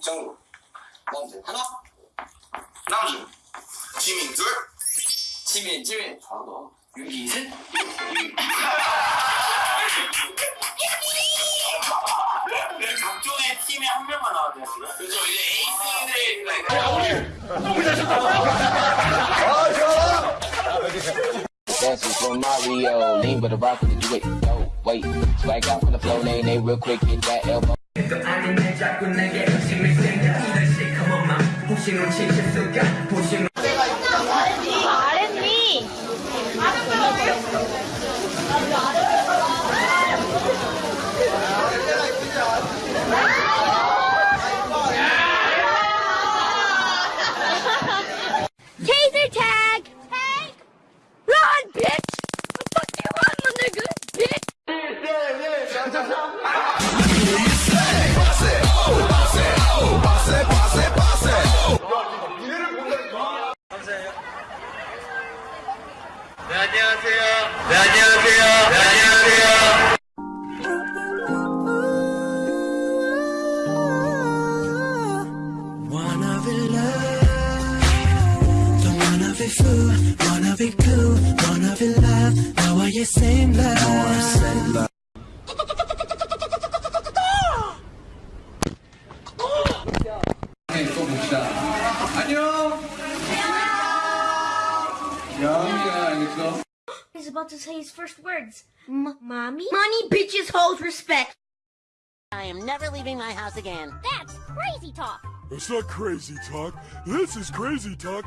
전국 남자 하나 남준 지민 둘 지민 지민 잘한다 윤기 셋 각종의 팀에 한 명만 나와야 돼요 그렇죠 이제 에이스들이 Dancing for Mario, lean with the rock with the do it. Yo, wait, swag out from the flow, they they real quick, hit that elbow. 아랫니 He's about to say his first words. M- mommy? Money, bitches, hoes, respect. I am never leaving my house again. That's crazy talk. It's not crazy talk. This is crazy talk.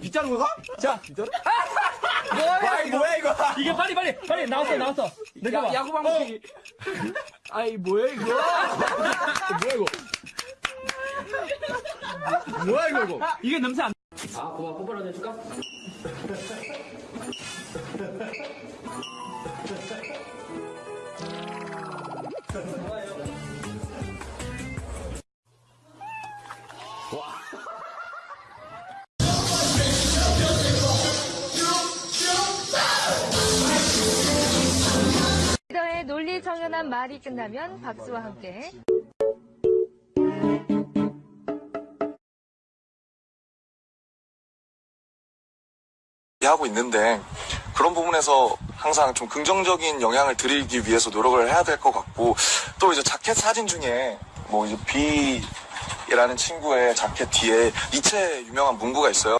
빗자루 가? 자, 빗자루? 뭐야, 이거 뭐야, 이거? 이게 빨리 빨리 빨리 나왔어 나왔어. 내가 봐. 야구 방식. 아이, 뭐야, 이거? 뭐야, 이거? 뭐야, 이거, 이거? 이게 냄새 안. 아 고마 뽀뽀라도 해줄까? 논리정연한 말이 끝나면 박수와 함께 하고 있는데 그런 부분에서 항상 좀 긍정적인 영향을 드리기 위해서 노력을 해야 될 것 같고 또 이제 자켓 사진 중에 뭐 이제 비라는 친구의 자켓 뒤에 니체 유명한 문구가 있어요.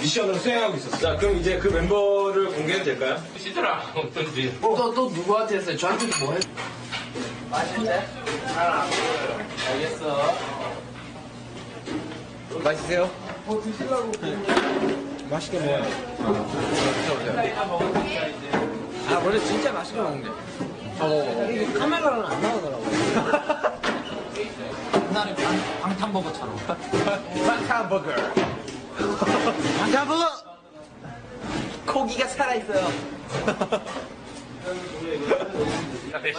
미션을 수행하고 있었어. 자 그럼 이제 그 멤버를 공개해도 될까요? 시들아 어떤지. 또, 또 누구한테 했어요? 저한테 뭐 해? 맛있으세요? 맛있게 먹어요. 아, 원래 진짜 맛있게 먹는데. 어, 이게 카메라는 안 나오더라고. 옛날에 방, 방탄버거처럼. 방탄버거. 방탄버거! 고기가 살아있어요.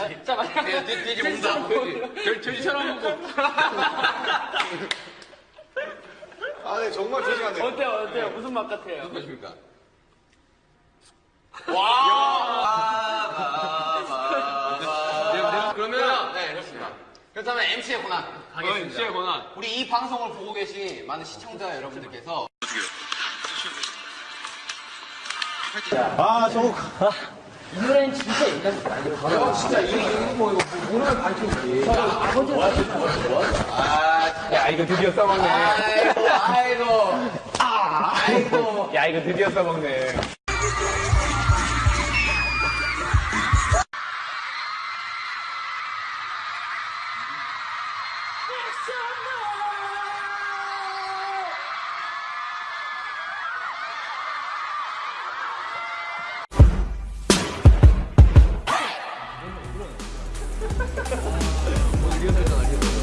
진짜 맛있게. 돼지. 돼지. 돼지처럼 먹고. 아, 네, 정말 조심하세요. 어때요 어때요 무슨 맛 같아요? 어떠십니까? 그렇다면 MC의 권한 가겠습니다. MC의 권한. 우리 이 방송을 보고 계신 많은 시청자 여러분들께서 아 저거 이 노래는 진짜 거 아니에요? 진짜 이거 이거 뭐 이거 모르는 반칙이지. 아버지 야, 이거 드디어 써먹네. 아이고 아이고 아 아이고 야, 이거 드디어 써먹네. 리얼 설정 알겠어